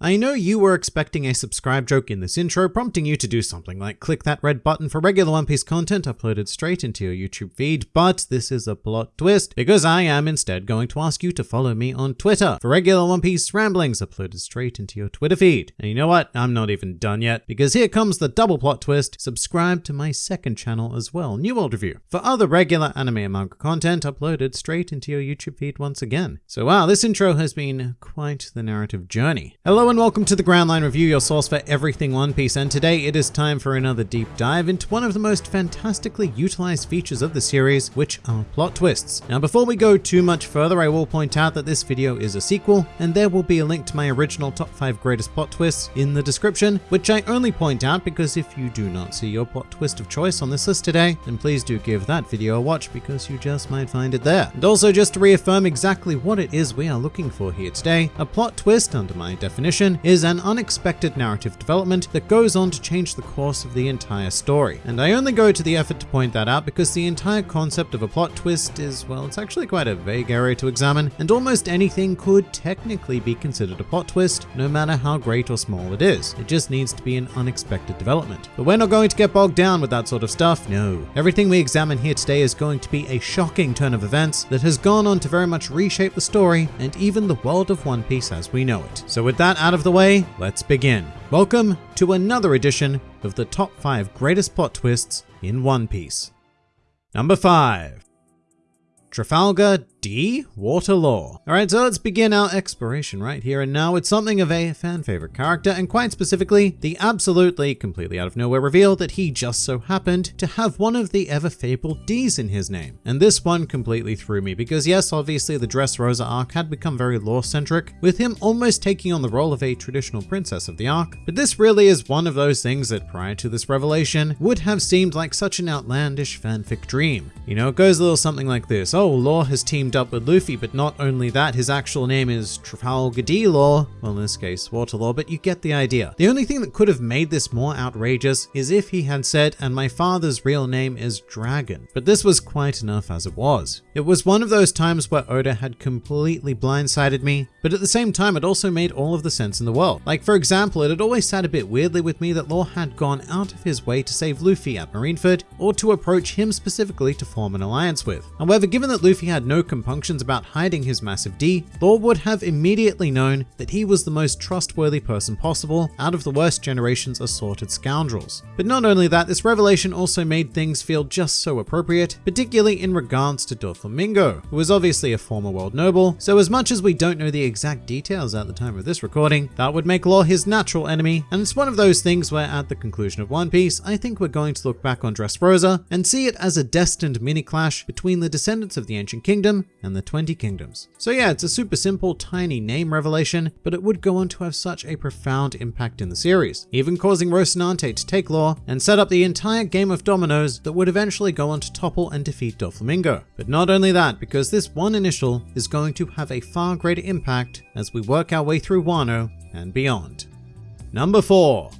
I know you were expecting a subscribe joke in this intro, prompting you to do something like click that red button for regular One Piece content uploaded straight into your YouTube feed, but this is a plot twist because I am instead going to ask you to follow me on Twitter for regular One Piece ramblings uploaded straight into your Twitter feed. And you know what? I'm not even done yet because here comes the double plot twist. Subscribe to my second channel as well, New World Review, for other regular anime and manga content uploaded straight into your YouTube feed once again. So wow, this intro has been quite the narrative journey. Hello and welcome to the Grand Line Review, your source for everything One Piece, and today it is time for another deep dive into one of the most fantastically utilized features of the series, which are plot twists. Now before we go too much further, I will point out that this video is a sequel, and there will be a link to my original top 5 greatest plot twists in the description, which I only point out because if you do not see your plot twist of choice on this list today, then please do give that video a watch because you just might find it there. And also just to reaffirm exactly what it is we are looking for here today, a plot twist under my definition is is an unexpected narrative development that goes on to change the course of the entire story. And I only go to the effort to point that out because the entire concept of a plot twist is, well, it's actually quite a vague area to examine, and almost anything could technically be considered a plot twist, no matter how great or small it is. It just needs to be an unexpected development. But we're not going to get bogged down with that sort of stuff, no. Everything we examine here today is going to be a shocking turn of events that has gone on to very much reshape the story and even the world of One Piece as we know it. So with that out of the way, let's begin. Welcome to another edition of the top 5 greatest plot twists in One Piece. Number 5. Trafalgar D. Water Law. Alright, so let's begin our exploration right here and now with something of a fan favorite character, and quite specifically, the absolutely, completely out of nowhere reveal that he just so happened to have one of the ever fabled D's in his name. And this one completely threw me because yes, obviously the Dressrosa arc had become very Law-centric, with him almost taking on the role of a traditional princess of the arc, but this really is one of those things that prior to this revelation would have seemed like such an outlandish fanfic dream. You know, it goes a little something like this, oh, Law has teamed up with Luffy, but not only that, his actual name is Trafalgar D. Law, well in this case Water Law, but you get the idea. The only thing that could have made this more outrageous is if he had said, and my father's real name is Dragon, but this was quite enough as it was. It was one of those times where Oda had completely blindsided me, but at the same time it also made all of the sense in the world. Like for example, it had always sat a bit weirdly with me that Law had gone out of his way to save Luffy at Marineford, or to approach him specifically to form an alliance with. However, given that Luffy had no compunctions about hiding his massive D, Law would have immediately known that he was the most trustworthy person possible out of the worst generation's assorted scoundrels. But not only that, this revelation also made things feel just so appropriate, particularly in regards to Doflamingo, who was obviously a former world noble, so as much as we don't know the exact details at the time of this recording, that would make Law his natural enemy, and it's one of those things where at the conclusion of One Piece, I think we're going to look back on Dressrosa and see it as a destined mini-clash between the descendants of the Ancient Kingdom and the 20 Kingdoms. So yeah, it's a super simple, tiny name revelation, but it would go on to have such a profound impact in the series, even causing Rocinante to take Law and set up the entire game of dominoes that would eventually go on to topple and defeat Doflamingo. But not only that, because this one initial is going to have a far greater impact as we work our way through Wano and beyond. Number 4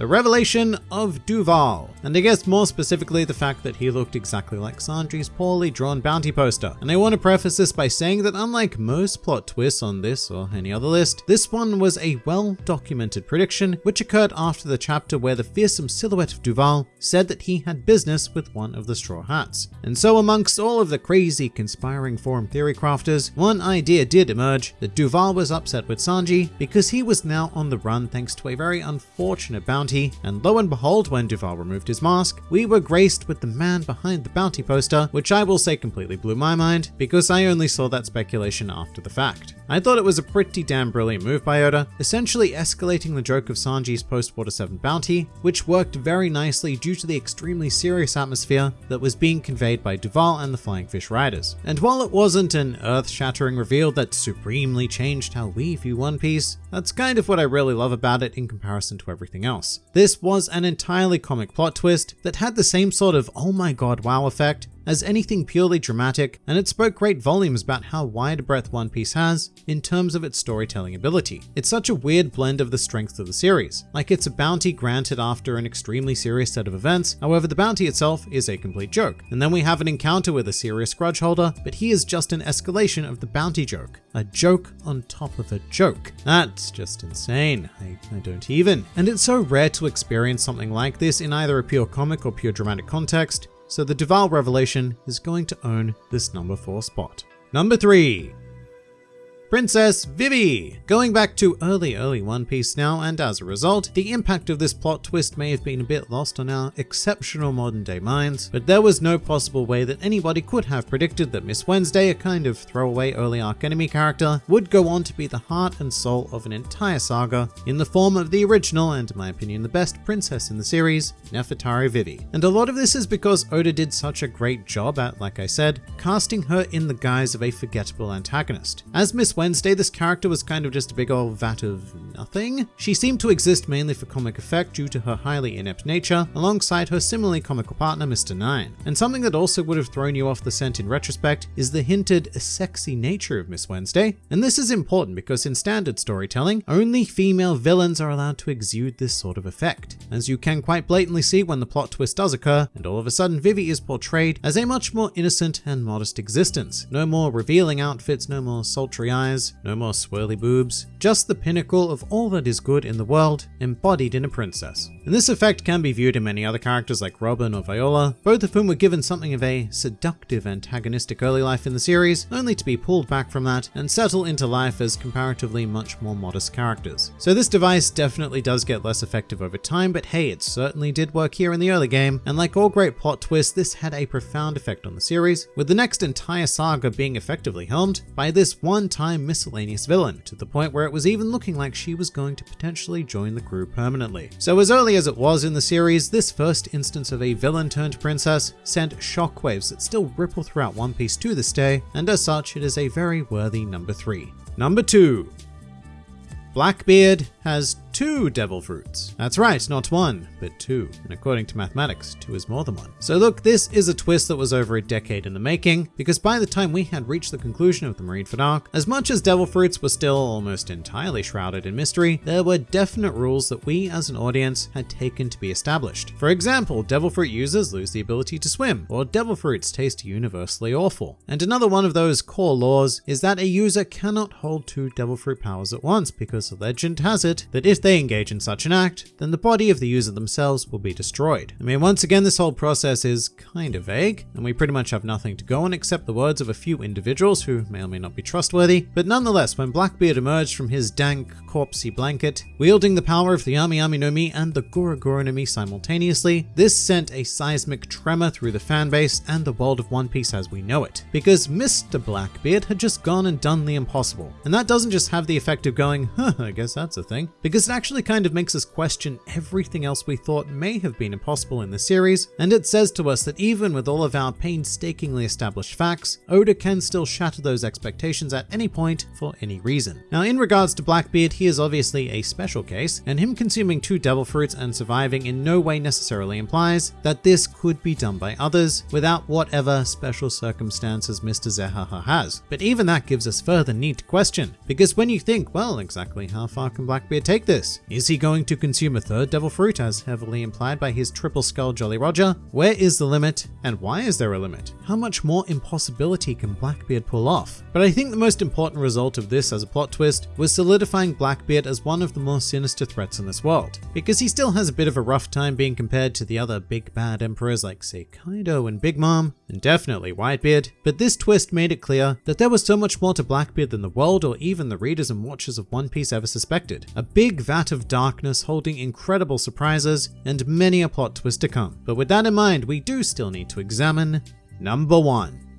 the revelation of Duval, and I guess more specifically the fact that he looked exactly like Sanji's poorly drawn bounty poster. And I want to preface this by saying that unlike most plot twists on this or any other list, this one was a well-documented prediction which occurred after the chapter where the fearsome silhouette of Duval said that he had business with one of the Straw Hats. And so amongst all of the crazy conspiring forum theory crafters, one idea did emerge that Duval was upset with Sanji because he was now on the run thanks to a very unfortunate bounty bounty, and lo and behold, when Duval removed his mask, we were graced with the man behind the bounty poster, which I will say completely blew my mind, because I only saw that speculation after the fact. I thought it was a pretty damn brilliant move by Oda, essentially escalating the joke of Sanji's post-Water 7 bounty, which worked very nicely due to the extremely serious atmosphere that was being conveyed by Duval and the Flying Fish Riders. And while it wasn't an earth-shattering reveal that supremely changed how we view One Piece, that's kind of what I really love about it in comparison to everything else. This was an entirely comic plot twist that had the same sort of oh my god wow effect as anything purely dramatic, and it spoke great volumes about how wide a breadth One Piece has in terms of its storytelling ability. It's such a weird blend of the strengths of the series. Like it's a bounty granted after an extremely serious set of events, however the bounty itself is a complete joke. And then we have an encounter with a serious grudge holder, but he is just an escalation of the bounty joke. A joke on top of a joke. That's just insane. I, I don't even. And it's so rare to experience something like this in either a pure comic or pure dramatic context, so the Duval revelation is going to own this number 4 spot. Number 3. Princess Vivi! Going back to early, early One Piece now, and as a result, the impact of this plot twist may have been a bit lost on our exceptional modern day minds, but there was no possible way that anybody could have predicted that Miss Wednesday, a kind of throwaway early arc enemy character, would go on to be the heart and soul of an entire saga in the form of the original, and in my opinion the best princess in the series, Nefertari Vivi. And a lot of this is because Oda did such a great job at, like I said, casting her in the guise of a forgettable antagonist. As Miss Wednesday, this character was kind of just a big old vat of nothing. She seemed to exist mainly for comic effect due to her highly inept nature, alongside her similarly comical partner, Mr. Nine. And something that also would have thrown you off the scent in retrospect is the hinted sexy nature of Miss Wednesday. And this is important because in standard storytelling, only female villains are allowed to exude this sort of effect. As you can quite blatantly see when the plot twist does occur, and all of a sudden Vivi is portrayed as a much more innocent and modest existence. No more revealing outfits, no more sultry eyes, no more swirly boobs, just the pinnacle of all that is good in the world, embodied in a princess. And this effect can be viewed in many other characters like Robin or Viola, both of whom were given something of a seductive antagonistic early life in the series, only to be pulled back from that and settle into life as comparatively much more modest characters. So this device definitely does get less effective over time, but hey, it certainly did work here in the early game, and like all great plot twists, this had a profound effect on the series, with the next entire saga being effectively helmed by this one-time miscellaneous villain, to the point where it was even looking like she was going to potentially join the crew permanently. So as early as it was in the series, this first instance of a villain turned princess sent shockwaves that still ripple throughout One Piece to this day, and as such, it is a very worthy number 3. Number 2. Blackbeard has two devil fruits. That's right, not one, but two. And according to mathematics, two is more than one. So look, this is a twist that was over a decade in the making, because by the time we had reached the conclusion of the Marineford arc, as much as devil fruits were still almost entirely shrouded in mystery, there were definite rules that we as an audience had taken to be established. For example, devil fruit users lose the ability to swim, or devil fruits taste universally awful. And another one of those core laws is that a user cannot hold two devil fruit powers at once, because the legend has it that if they they engage in such an act, then the body of the user themselves will be destroyed. I mean, once again, this whole process is kind of vague, and we pretty much have nothing to go on except the words of a few individuals who may or may not be trustworthy. But nonetheless, when Blackbeard emerged from his dank, corpsey blanket, wielding the power of the Yami Yami no Mi and the Gura no Mi simultaneously, this sent a seismic tremor through the fanbase and the world of One Piece as we know it. Because Mr. Blackbeard had just gone and done the impossible. And that doesn't just have the effect of going, huh, I guess that's a thing, because actually kind of makes us question everything else we thought may have been impossible in the series, and it says to us that even with all of our painstakingly established facts, Oda can still shatter those expectations at any point for any reason. Now in regards to Blackbeard, he is obviously a special case, and him consuming two devil fruits and surviving in no way necessarily implies that this could be done by others without whatever special circumstances Mr. Zehaha has. But even that gives us further need to question, because when you think, well, exactly how far can Blackbeard take this? Is he going to consume a third devil fruit as heavily implied by his triple skull Jolly Roger? Where is the limit, and why is there a limit? How much more impossibility can Blackbeard pull off? But I think the most important result of this as a plot twist was solidifying Blackbeard as one of the more sinister threats in this world, because he still has a bit of a rough time being compared to the other big bad emperors like say Kaido and Big Mom, and definitely Whitebeard, but this twist made it clear that there was so much more to Blackbeard than the world or even the readers and watchers of One Piece ever suspected. A big vat of darkness holding incredible surprises and many a plot twist to come. But with that in mind, we do still need to examine number one.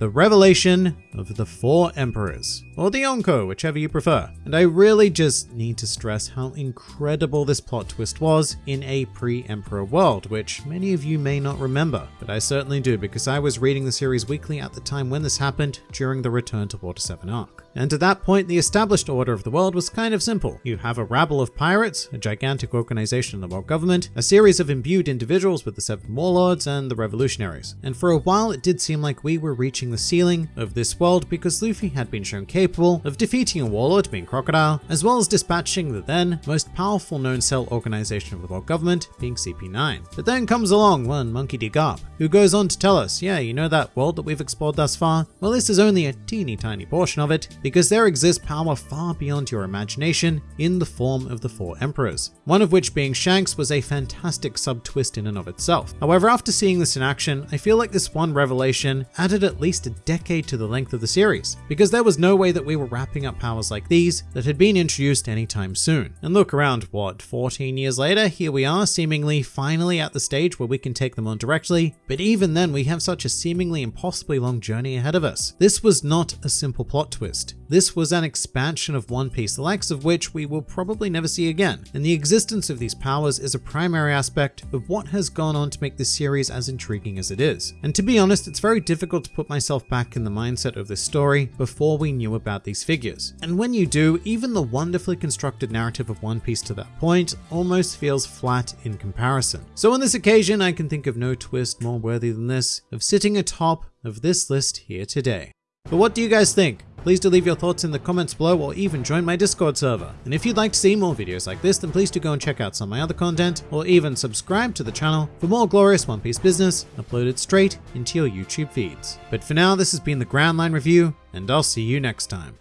The revelation of the Four Emperors, or the Yonko, whichever you prefer. And I really just need to stress how incredible this plot twist was in a pre-Emperor world, which many of you may not remember, but I certainly do because I was reading the series weekly at the time when this happened during the Return to Water 7 arc. And at that point, the established order of the world was kind of simple. You have a rabble of pirates, a gigantic organization in the world government, a series of imbued individuals with the Seven Warlords, and the revolutionaries. And for a while, it did seem like we were reaching the ceiling of this world because Luffy had been shown capable of defeating a warlord, being Crocodile, as well as dispatching the then most powerful known cell organization of the world government, being CP9. But then comes along one Monkey D. Garp, who goes on to tell us, yeah, you know that world that we've explored thus far? Well, this is only a teeny tiny portion of it, because there exists power far beyond your imagination in the form of the Four Emperors, one of which being Shanks was a fantastic sub-twist in and of itself. However, after seeing this in action, I feel like this one revelation added at least a decade to the length of the series, because there was no way that we were wrapping up powers like these that had been introduced anytime soon. And look around, what, 14 years later, here we are, seemingly finally at the stage where we can take them on directly, but even then we have such a seemingly impossibly long journey ahead of us. This was not a simple plot twist. This was an expansion of One Piece, the likes of which we will probably never see again, and the existence of these powers is a primary aspect of what has gone on to make this series as intriguing as it is. And to be honest, it's very difficult to put myself back in the mindset of this story before we knew about these figures. And when you do, even the wonderfully constructed narrative of One Piece to that point almost feels flat in comparison. So on this occasion, I can think of no twist more worthy than this, of sitting atop of this list here today. But what do you guys think? Please do leave your thoughts in the comments below or even join my Discord server. And if you'd like to see more videos like this, then please do go and check out some of my other content or even subscribe to the channel for more glorious One Piece business uploaded straight into your YouTube feeds. But for now, this has been the Grand Line Review, and I'll see you next time.